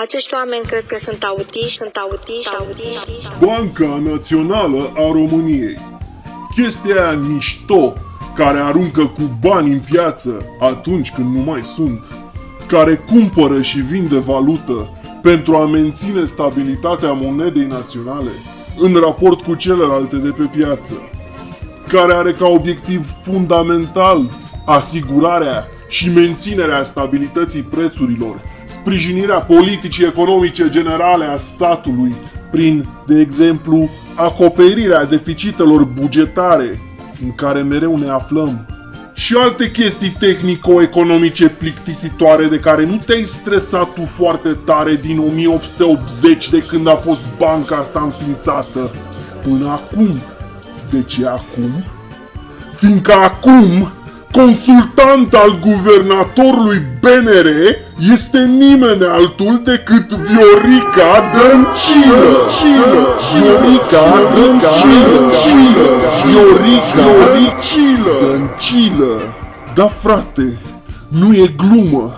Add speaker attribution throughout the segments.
Speaker 1: Acești oameni cred că sunt autiști, sunt autiști, autiști.
Speaker 2: Banca Națională a României. Chestia aia mișto care aruncă cu bani în piață atunci când nu mai sunt, care cumpără și vinde valută pentru a menține stabilitatea monedei naționale în raport cu celelalte de pe piață, care are ca obiectiv fundamental asigurarea și menținerea stabilității prețurilor, sprijinirea politicii economice generale a statului prin, de exemplu, acoperirea deficitelor bugetare în care mereu ne aflăm și alte chestii tehnico-economice plictisitoare de care nu te-ai stresat tu foarte tare din 1880 de când a fost banca asta înființată până acum. De ce acum? Fiindcă acum consultant al guvernatorului BNR este nimeni altul decât Viorica Dăncilă. Viorica Dăncilă. Viorica Dăncilă. Da, frate, nu e glumă.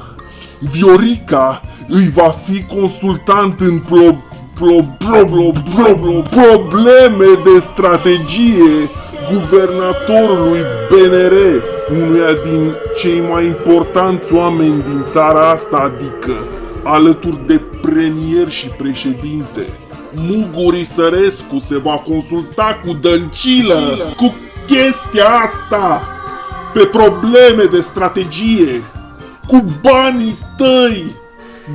Speaker 2: Viorica îi va fi consultant în pro, pro, pro, pro, pro, pro, probleme de strategie guvernatorului BNR, unuia din cei mai importanți oameni din țara asta, adică alături de premier și președinte. Muguri Sărescu se va consulta cu Dăncilă cu chestia asta pe probleme de strategie, cu banii tăi.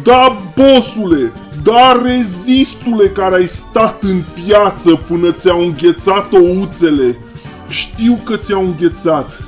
Speaker 2: Da, bosule, da, rezistule care ai stat în piață până ți-au înghețat ouțele știu că ți-au înghețat,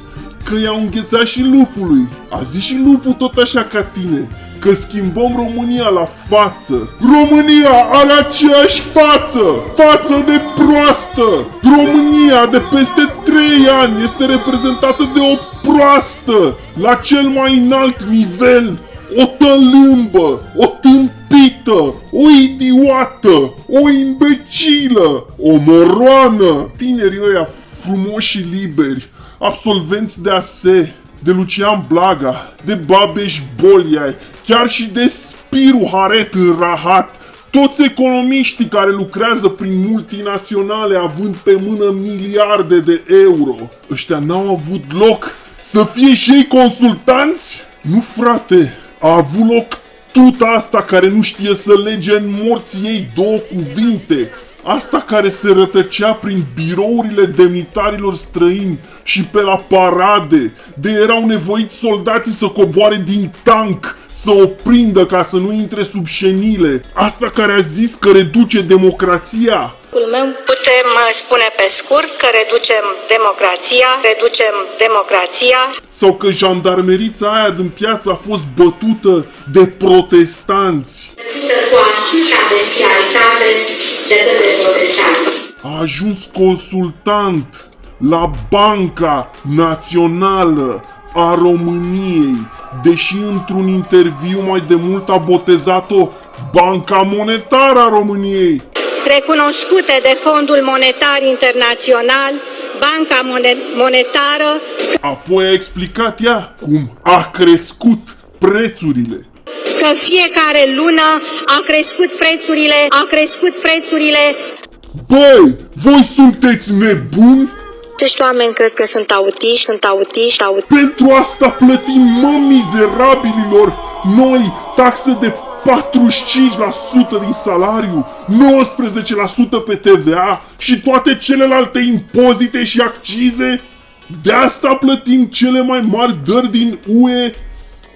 Speaker 2: că i-au înghețat și lupului. A zis și lupul tot așa ca tine, că schimbăm România la față. România are aceeași față, față de proastă. România de peste 3 ani este reprezentată de o proastă, la cel mai înalt nivel. O tălâmbă, o tâmpită, o idiotă, o imbecilă, o moroană. Tinerii ăia frumoși și liberi, absolvenți de ASE, de Lucian Blaga, de Babeș Bolia, chiar și de Spiru Haret în Rahat, toți economiștii care lucrează prin multinaționale având pe mână miliarde de euro, ăștia n-au avut loc. Să fie și ei consultanți? Nu, frate, a avut loc tuta asta care nu știe să lege în morții ei două cuvinte, Asta care se rătăcea prin birourile demnitarilor străini și pe la parade, de erau nevoiți soldații să coboare din tank, să o prindă ca să nu intre sub șenile. Asta care a zis că reduce democrația.
Speaker 1: Meu putem uh, spune pe scurt că reducem democrația, reducem democrația.
Speaker 2: Sau că jandarmerița aia din piață a fost bătută de protestanți.
Speaker 1: Cu atâta bestialitate de către protestanți.
Speaker 2: A ajuns consultant la Banca Națională a României, deși într-un interviu mai de mult a botezat-o Banca Monetară a României
Speaker 1: recunoscute de Fondul Monetar Internațional, Banca Monetară.
Speaker 2: Apoi a explicat ea cum a crescut prețurile.
Speaker 1: Că fiecare lună a crescut prețurile, a crescut prețurile.
Speaker 2: Băi, voi sunteți nebuni?
Speaker 1: Acești oameni cred că sunt autiști, sunt autiști, autiști.
Speaker 2: Pentru asta plătim, mă, mizerabililor, noi taxe de 45% din salariu, 19% pe TVA și toate celelalte impozite și accize? De asta plătim cele mai mari dări din UE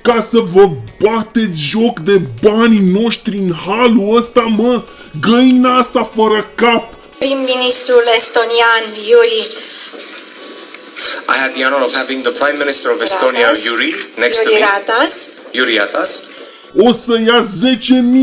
Speaker 2: ca să vă bateți joc de banii noștri în halul ăsta, mă? Găina asta fără cap!
Speaker 1: Prim-ministrul estonian Yuri
Speaker 3: I had the honor of having the Prime Minister of Estonia, Yuri, next
Speaker 1: Yuri
Speaker 3: to me.
Speaker 1: Ratas.
Speaker 3: Yuri Ratas
Speaker 2: o să ia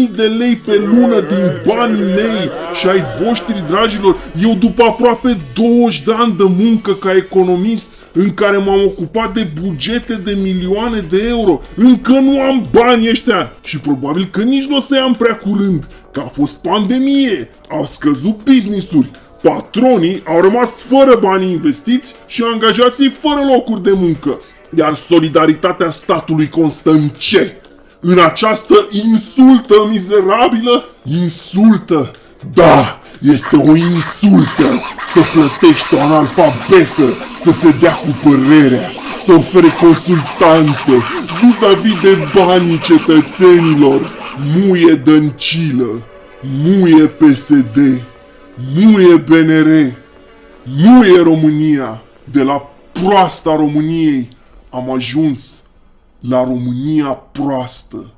Speaker 2: 10.000 de lei pe lună din banii mei și ai voștri, dragilor. Eu după aproape 20 de ani de muncă ca economist, în care m-am ocupat de bugete de milioane de euro, încă nu am bani ăștia și probabil că nici nu o să am prea curând, că a fost pandemie, au scăzut business-uri, patronii au rămas fără bani investiți și angajații fără locuri de muncă. Iar solidaritatea statului constă în ce? În această insultă mizerabilă? Insultă? Da, este o insultă să plătești o analfabetă să se dea cu părerea, să ofere consultanță vis-a-vis de banii cetățenilor. Muie dăncilă, muie PSD, muie BNR, muie România. De la proasta României am ajuns la România proastă.